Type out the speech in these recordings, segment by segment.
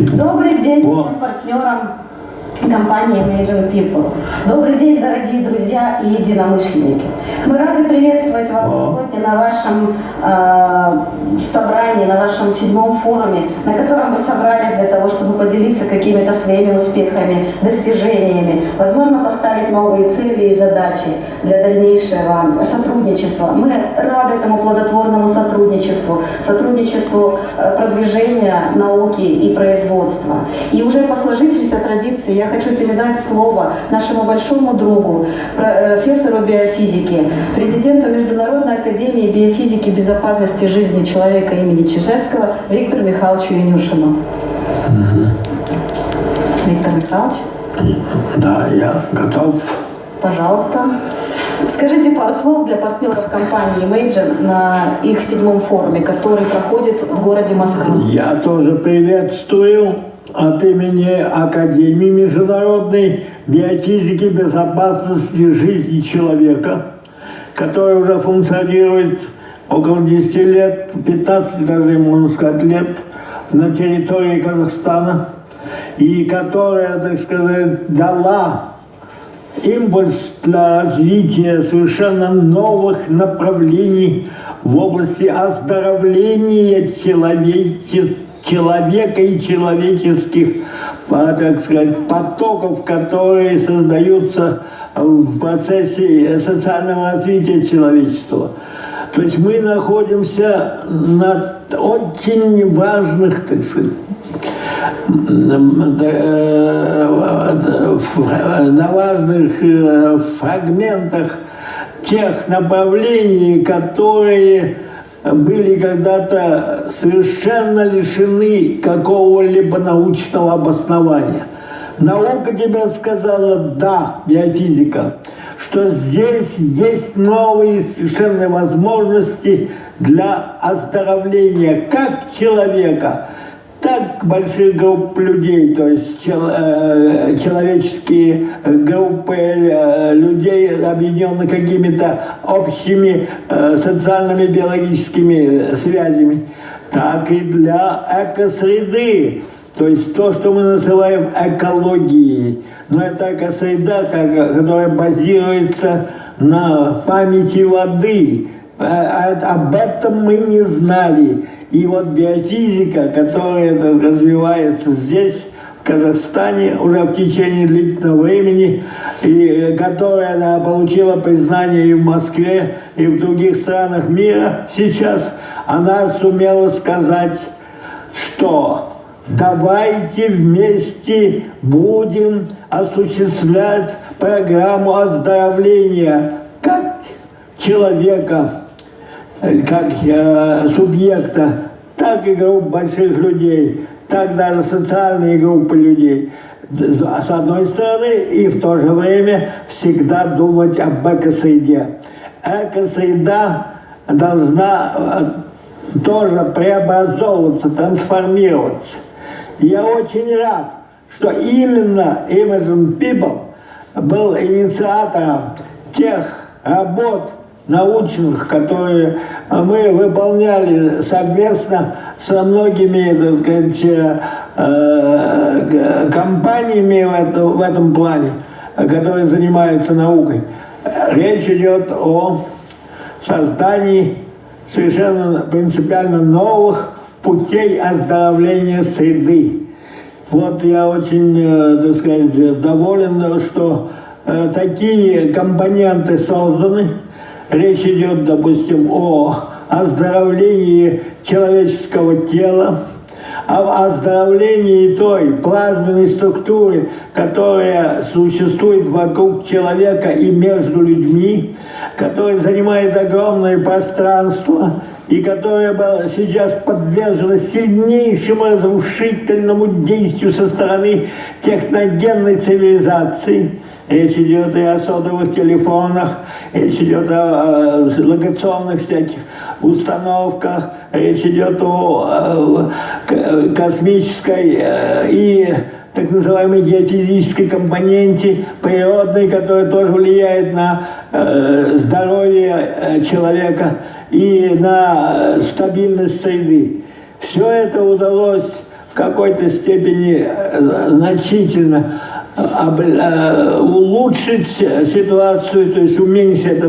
Добрый день всем партнерам компании Imagine People. Добрый день, дорогие друзья и единомышленники. Мы рады приветствовать вас сегодня на вашем э, собрании, на вашем седьмом форуме, на котором вы собрались для того, чтобы поделиться какими-то своими успехами, достижениями, возможно, поставить новые цели и задачи для дальнейшего сотрудничества. Мы рады этому плодотворному сотрудничеству, сотрудничеству э, продвижения науки и производства. И уже по сложившейся традиции я хочу передать слово нашему большому другу, профессору биофизики, президенту Международной академии биофизики безопасности жизни человека имени Чижевского Виктору Михайловичу Янюшину. Угу. Виктор Михайлович? Да, я готов. Пожалуйста. Скажите пару слов для партнеров компании Imagine на их седьмом форуме, который проходит в городе Москва. Я тоже приветствую от имени Академии Международной биофизики безопасности жизни человека, которая уже функционирует около 10 лет, 15 даже, можно сказать, лет на территории Казахстана, и которая, так сказать, дала импульс для развития совершенно новых направлений в области оздоровления человечества человека и человеческих, так сказать, потоков, которые создаются в процессе социального развития человечества. То есть мы находимся на очень важных, так сказать, на важных э, фрагментах тех направлений, которые были когда-то совершенно лишены какого-либо научного обоснования. Наука тебе сказала «да», биофизика, что здесь есть новые совершенно возможности для оздоровления как человека, так больших групп людей, то есть чел, э, человеческие группы э, людей, объединенные какими-то общими э, социальными биологическими связями, так и для экосреды. То есть то, что мы называем экологией. Но это экосреда, которая базируется на памяти воды. А, а, об этом мы не знали. И вот биофизика, которая развивается здесь, в Казахстане уже в течение длительного времени, и которая она получила признание и в Москве, и в других странах мира сейчас, она сумела сказать, что давайте вместе будем осуществлять программу оздоровления как человека, как субъекта, так и групп больших людей, так даже социальные группы людей. С одной стороны, и в то же время всегда думать об экосреде. Экосреда должна э, тоже преобразовываться, трансформироваться. Я очень рад, что именно Imagine People был инициатором тех работ, научных, которые мы выполняли совместно со многими так сказать, э, компаниями в этом, в этом плане, которые занимаются наукой. Речь идет о создании совершенно принципиально новых путей оздоровления среды. Вот я очень, э, так сказать, доволен, что э, такие компоненты созданы, Речь идет, допустим, о оздоровлении человеческого тела, об оздоровлении той плазменной структуры, которая существует вокруг человека и между людьми, которая занимает огромное пространство и которая была сейчас подвержена сильнейшему разрушительному действию со стороны техногенной цивилизации. Речь идет и о сотовых телефонах, речь идет о, локационных всяких установках, речь идет о, космической э, и так называемой геофизической компоненте природной, которая тоже влияет на э, здоровье э, человека и на стабильность среды. Все это удалось в какой-то степени значительно улучшить ситуацию, то есть уменьшить это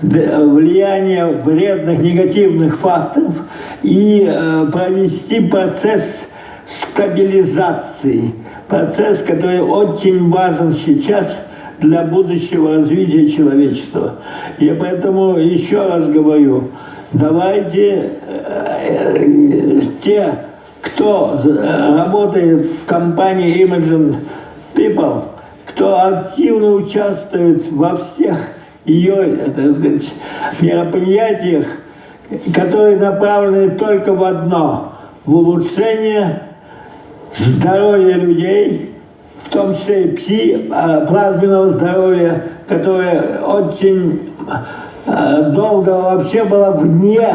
влияние вредных, негативных факторов и э, провести процесс стабилизации. Процесс, который очень важен сейчас для будущего развития человечества. Я поэтому еще раз говорю, давайте э, те, кто э, работает в компании Imagine People, кто активно участвует во всех ее э, так сказать, мероприятиях, которые направлены только в одно – в улучшение здоровья людей, в том числе и пси, а, плазменного здоровья, которое очень а, долго вообще было вне,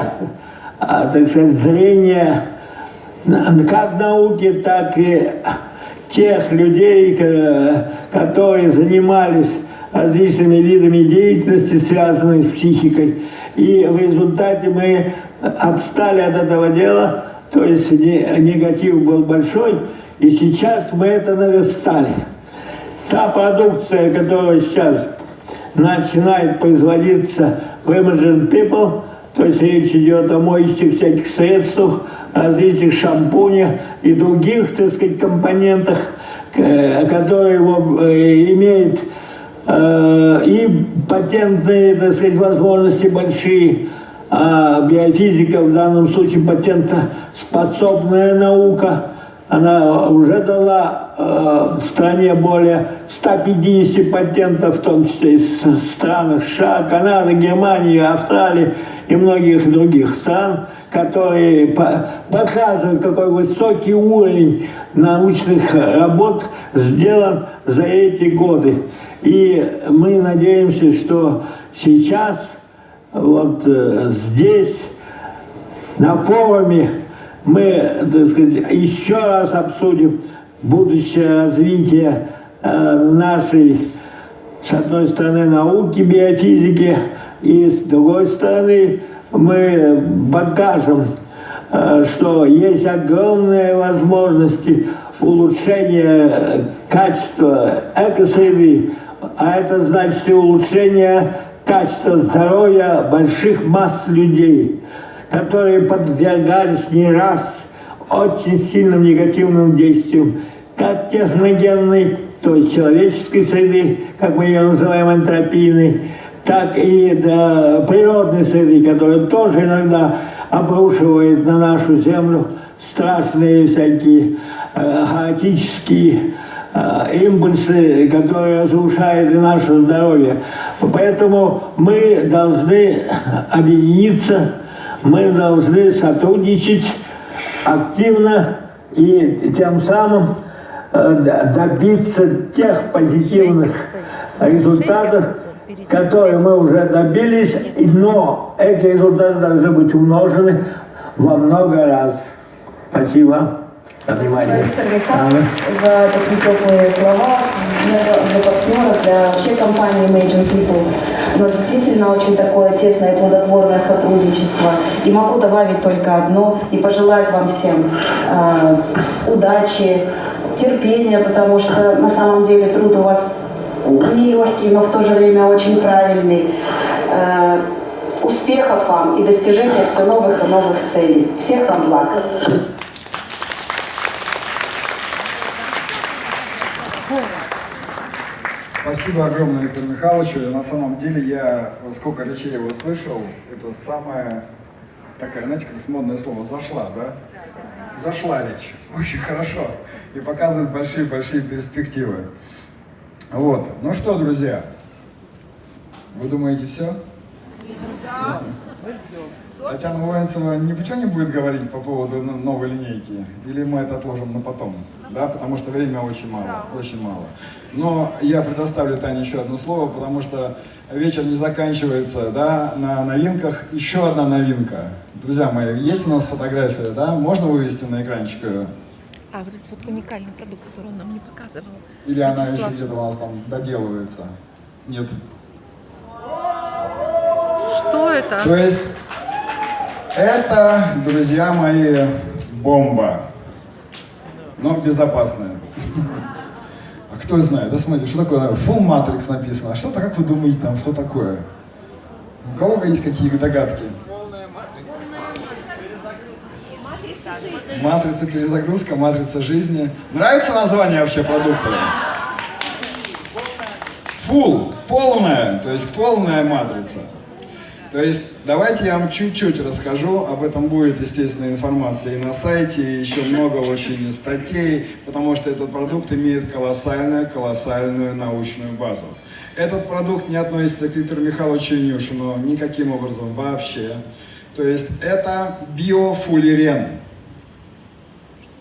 а, так сказать, зрения как науки, так и тех людей, ко- которые занимались различными видами деятельности, связанных с психикой. И в результате мы отстали от этого дела, то есть не- негатив был большой, и сейчас мы это наверстали. Та продукция, которая сейчас начинает производиться в Imagine People, то есть речь идет о моющих всяких средствах, различных шампунях и других, так сказать, компонентах, э, которые его, э, имеют э, и патентные, так сказать, возможности большие, а биофизика в данном случае патентоспособная наука, она уже дала в стране более 150 патентов, в том числе и в странах США, Канады, Германии, Австралии и многих других стран, которые по- показывают, какой высокий уровень научных работ сделан за эти годы. И мы надеемся, что сейчас вот э, здесь на форуме мы, так сказать, еще раз обсудим будущее развитие э, нашей, с одной стороны, науки, биофизики, и с другой стороны, мы покажем, э, что есть огромные возможности улучшения качества экосреды, а это значит и улучшение качества здоровья больших масс людей которые подвергались не раз очень сильным негативным действиям, как техногенной, то есть человеческой среды, как мы ее называем антропийной, так и да, природной среды, которая тоже иногда обрушивает на нашу землю страшные всякие э, хаотические э, импульсы, которые разрушают и наше здоровье. Поэтому мы должны объединиться, мы должны сотрудничать активно и тем самым добиться тех позитивных результатов, которые мы уже добились, но эти результаты должны быть умножены во много раз. Спасибо за Спасибо. Виктор за такие теплые слова для, для партнера, для вообще компании Imagine People. У нас действительно очень такое тесное и плодотворное сотрудничество. И могу добавить только одно и пожелать вам всем э, удачи, терпения, потому что на самом деле труд у вас нелегкий, но в то же время очень правильный. Э, успехов вам и достижения все новых и новых целей. Всех вам благ. Спасибо огромное Виктору Михайловичу. На самом деле я сколько речей его слышал, это самое такая, знаете, как модное слово, зашла, да? Зашла речь. Очень хорошо. И показывает большие-большие перспективы. Вот. Ну что, друзья, вы думаете все? Татьяна Воинцева ничего не будет говорить по поводу новой линейки? Или мы это отложим на потом? Да, потому что время очень мало, очень мало. Но я предоставлю Тане еще одно слово, потому что вечер не заканчивается, да, на новинках. Еще одна новинка. Друзья мои, есть у нас фотография, да? Можно вывести на экранчик ее? А, вот этот вот уникальный продукт, который он нам не показывал. Или она Вячеслав. еще где-то у нас там доделывается? Нет. Что это? То есть это, друзья мои, бомба. но безопасная. А кто знает, да смотрите, что такое Full Matrix написано, а что-то, как вы думаете, там, что такое? У кого есть какие догадки? Матрица перезагрузка, матрица жизни. Нравится название вообще продукта? Full, полная, то есть полная матрица. То есть давайте я вам чуть-чуть расскажу, об этом будет, естественно, информация и на сайте, и еще много очень статей, потому что этот продукт имеет колоссальную, колоссальную научную базу. Этот продукт не относится к Виктору Михайловичу Нюшину никаким образом вообще. То есть это биофуллерен.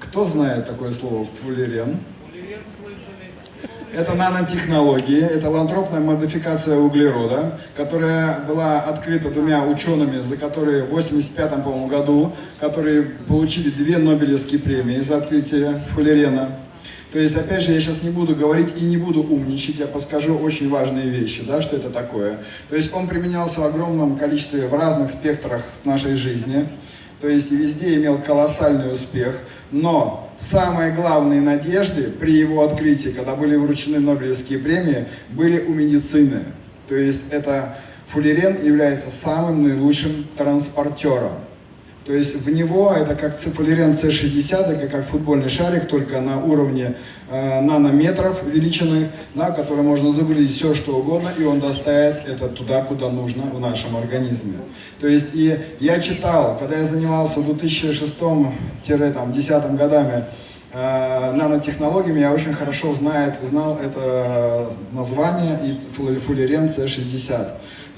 Кто знает такое слово фуллерен? Это нанотехнологии, это лантропная модификация углерода, которая была открыта двумя учеными, за которые в 85 по году, которые получили две Нобелевские премии за открытие фуллерена. То есть, опять же, я сейчас не буду говорить и не буду умничать, я подскажу очень важные вещи, да, что это такое. То есть он применялся в огромном количестве, в разных спектрах нашей жизни, то есть везде имел колоссальный успех, но самые главные надежды при его открытии, когда были вручены Нобелевские премии, были у медицины. То есть это фуллерен является самым наилучшим транспортером. То есть в него это как цифалерен C60, это как футбольный шарик, только на уровне э, нанометров величины, да, который можно загрузить все что угодно, и он доставит это туда, куда нужно в нашем организме. То есть и я читал, когда я занимался в 2006-2010 годами э, нанотехнологиями, я очень хорошо знает, знал это название и фуллерен C60.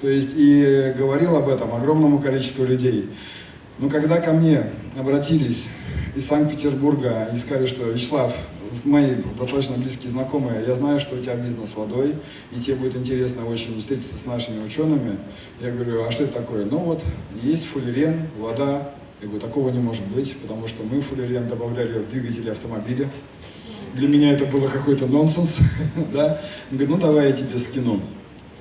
То есть и говорил об этом огромному количеству людей. Но когда ко мне обратились из Санкт-Петербурга и сказали, что Вячеслав, мои достаточно близкие знакомые, я знаю, что у тебя бизнес водой, и тебе будет интересно очень встретиться с нашими учеными. Я говорю, а что это такое? Ну вот, есть фуллерен, вода. Я говорю, такого не может быть, потому что мы фуллерен добавляли в двигатели автомобиля. Для меня это было какой-то нонсенс. да? Он говорит, ну давай я тебе скину.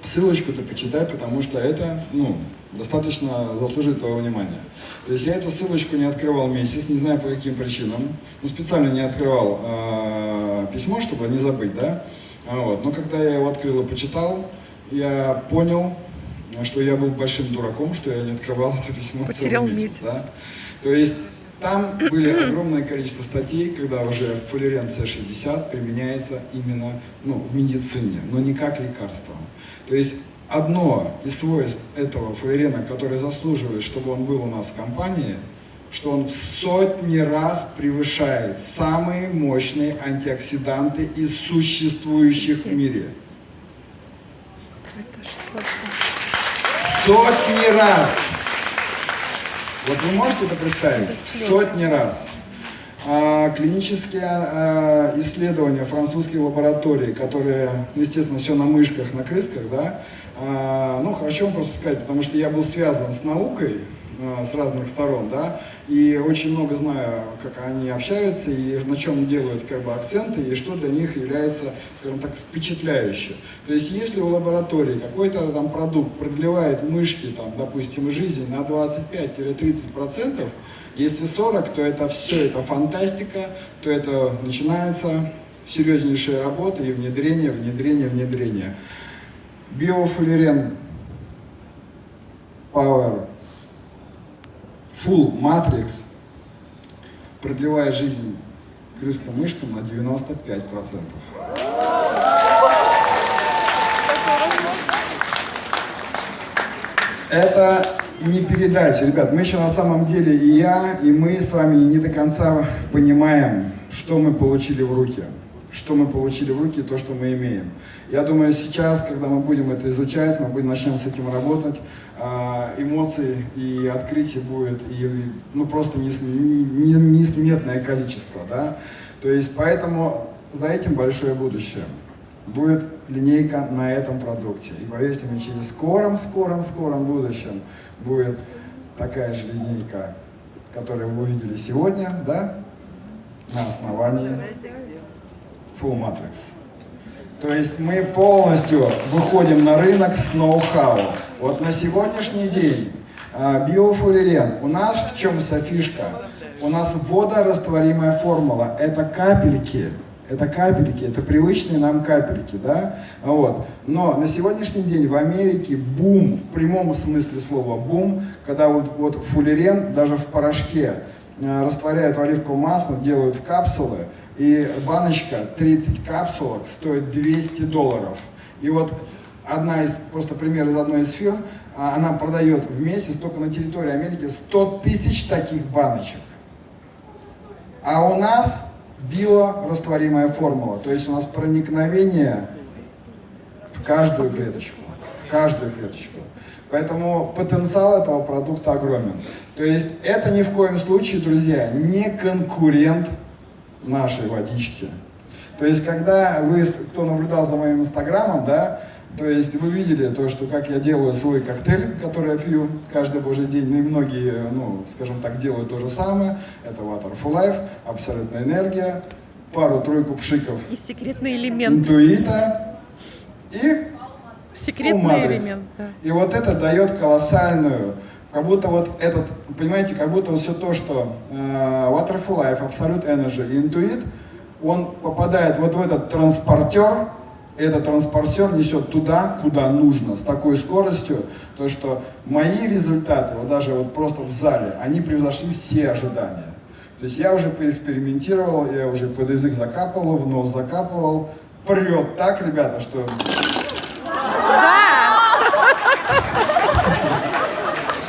Ссылочку ты почитай, потому что это, ну, достаточно заслуживает твоего внимания. То есть я эту ссылочку не открывал месяц, не знаю по каким причинам. Ну, специально не открывал э, письмо, чтобы не забыть, да. А вот. Но когда я его открыл и почитал, я понял, что я был большим дураком, что я не открывал это письмо Потерял целый месяц. Да? То есть там были огромное количество статей, когда уже фуллерен С60 применяется именно ну, в медицине, но не как лекарство. То есть одно из свойств этого фуллерена, которое заслуживает, чтобы он был у нас в компании, что он в сотни раз превышает самые мощные антиоксиданты из существующих в мире. Это что-то. Сотни раз! Вот вы можете это представить? В сотни раз. А, клинические а, исследования французских лабораторий, которые, ну, естественно, все на мышках, на крысках, да, а, ну, хочу вам просто сказать, потому что я был связан с наукой, с разных сторон, да, и очень много знаю, как они общаются и на чем делают как бы акценты и что для них является, скажем так, впечатляюще. То есть, если в лаборатории какой-то там продукт продлевает мышки, там, допустим, жизни на 25-30%, если 40, то это все, это фантастика, то это начинается серьезнейшая работа и внедрение, внедрение, внедрение. Биофуллерен Power Full Matrix продлевает жизнь крыскам-мышкам на 95%. Это не передать, ребят. Мы еще на самом деле и я, и мы с вами не до конца понимаем, что мы получили в руки. Что мы получили в руки, то, что мы имеем. Я думаю, сейчас, когда мы будем это изучать, мы будем начнем с этим работать, а, эмоций и открытий будет и, ну, просто нес- не- не- несметное количество. Да? То есть, поэтому за этим большое будущее будет линейка на этом продукте. И поверьте мне, через скором, скором, скором будущем будет такая же линейка, которую вы увидели сегодня, да, на основании Full Matrix. То есть мы полностью выходим на рынок с ноу-хау. Вот на сегодняшний день биофуллерен, у нас в чем вся фишка? У нас водорастворимая формула. Это капельки. Это капельки, это привычные нам капельки, да? Вот. Но на сегодняшний день в Америке бум, в прямом смысле слова бум, когда вот, вот фуллерен даже в порошке э, растворяют в оливковое масло, делают в капсулы, и баночка 30 капсулок стоит 200 долларов. И вот одна из, просто пример из одной из фирм, а, она продает в месяц только на территории Америки 100 тысяч таких баночек. А у нас биорастворимая формула, то есть у нас проникновение в каждую клеточку, в каждую клеточку. Поэтому потенциал этого продукта огромен. То есть это ни в коем случае, друзья, не конкурент нашей водички. То есть когда вы, кто наблюдал за моим инстаграмом, да, то есть вы видели то, что как я делаю свой коктейль, который я пью каждый божий день, ну и многие, ну, скажем так, делают то же самое. Это Water for Life, абсолютная энергия, пару-тройку пшиков И секретный элемент. интуита и Секретный элемент. да. и вот это дает колоссальную, как будто вот этот, понимаете, как будто вот все то, что э, Water for Life, Absolute Energy Intuit, он попадает вот в этот транспортер, этот транспортер несет туда, куда нужно, с такой скоростью, то что мои результаты, вот даже вот просто в зале, они превзошли все ожидания. То есть я уже поэкспериментировал, я уже под язык закапывал, в нос закапывал, прет так, ребята, что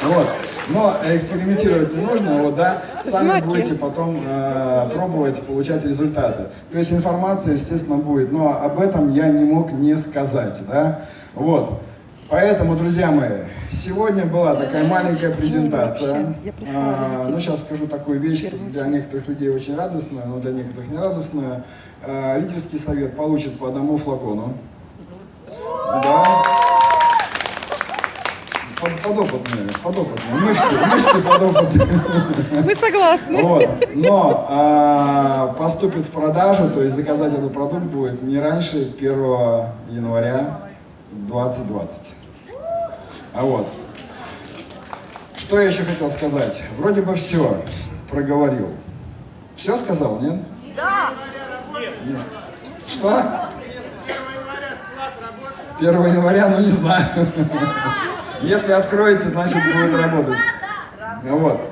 Вот. Но экспериментировать не нужно, вот, да, сами Знаки. будете потом э, пробовать, получать результаты. То есть информация, естественно, будет, но об этом я не мог не сказать, да. Вот. Поэтому, друзья мои, сегодня была такая маленькая презентация. А, ну, сейчас скажу такую вещь, для некоторых людей очень радостную, но для некоторых не радостную. А, Лидерский совет получит по одному флакону. Да. Под- Подопытные, подопытные, мышки, мышки подопытные. Мы согласны. Вот. Но а, поступит в продажу, то есть заказать этот продукт будет не раньше 1 января 2020. А вот. Что я еще хотел сказать? Вроде бы все проговорил. Все сказал, нет? Да. Нет. Что? 1 января, ну не знаю. Если откроете, значит будет работать. Ну Вот.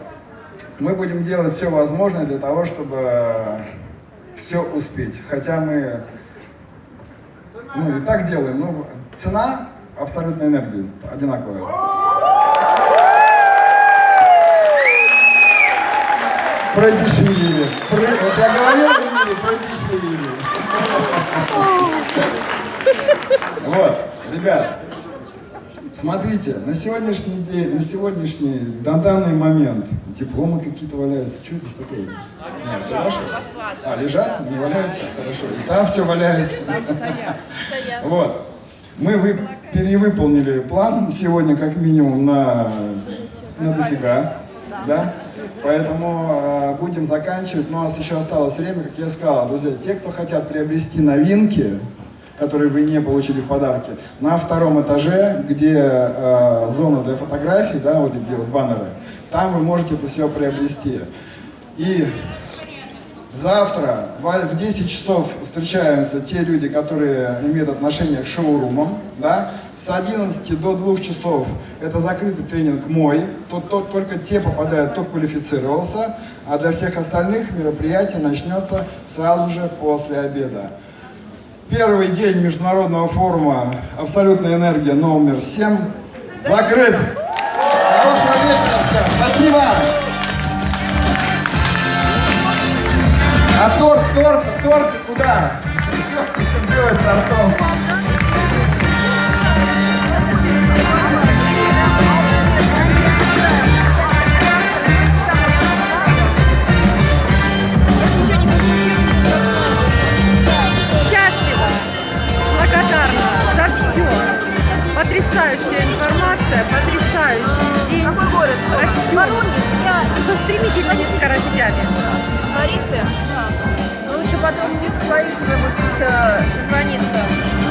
Мы будем делать все возможное для того, чтобы все успеть. Хотя мы ну, и так делаем, но цена абсолютной энергии одинаковая. Продешевили. Про- Вот я говорил, продешевили. Вот, ребят, смотрите, на сегодняшний день, на сегодняшний, на данный момент дипломы какие-то валяются. Что здесь такое? Нет, это ваши? А, лежат? Не валяются? Хорошо. И там все валяется. Вот. Мы вы, перевыполнили план сегодня как минимум на, на дофига. Да? Поэтому э, будем заканчивать. Но у нас еще осталось время, как я сказал, друзья, те, кто хотят приобрести новинки, которые вы не получили в подарке, на втором этаже, где э, зона для фотографий, да, вот где вот баннеры, там вы можете это все приобрести. И Завтра в в 10 часов встречаемся те люди, которые имеют отношение к шоурумам. Да? С 11 до 2 часов это закрытый тренинг мой. Тут, тут только те попадают, кто квалифицировался. А для всех остальных мероприятие начнется сразу же после обеда. Первый день международного форума «Абсолютная энергия» номер 7 закрыт. Хорошего вечера всем. Спасибо. А торт, торт, торт куда? Что делать с тортом? Потрясающая информация, потрясающий день. Какой город? Растем. Воронеж. Я Со стремительными скоростями. Ларисы. Лучше потом вместе с Ларисой будет созвониться.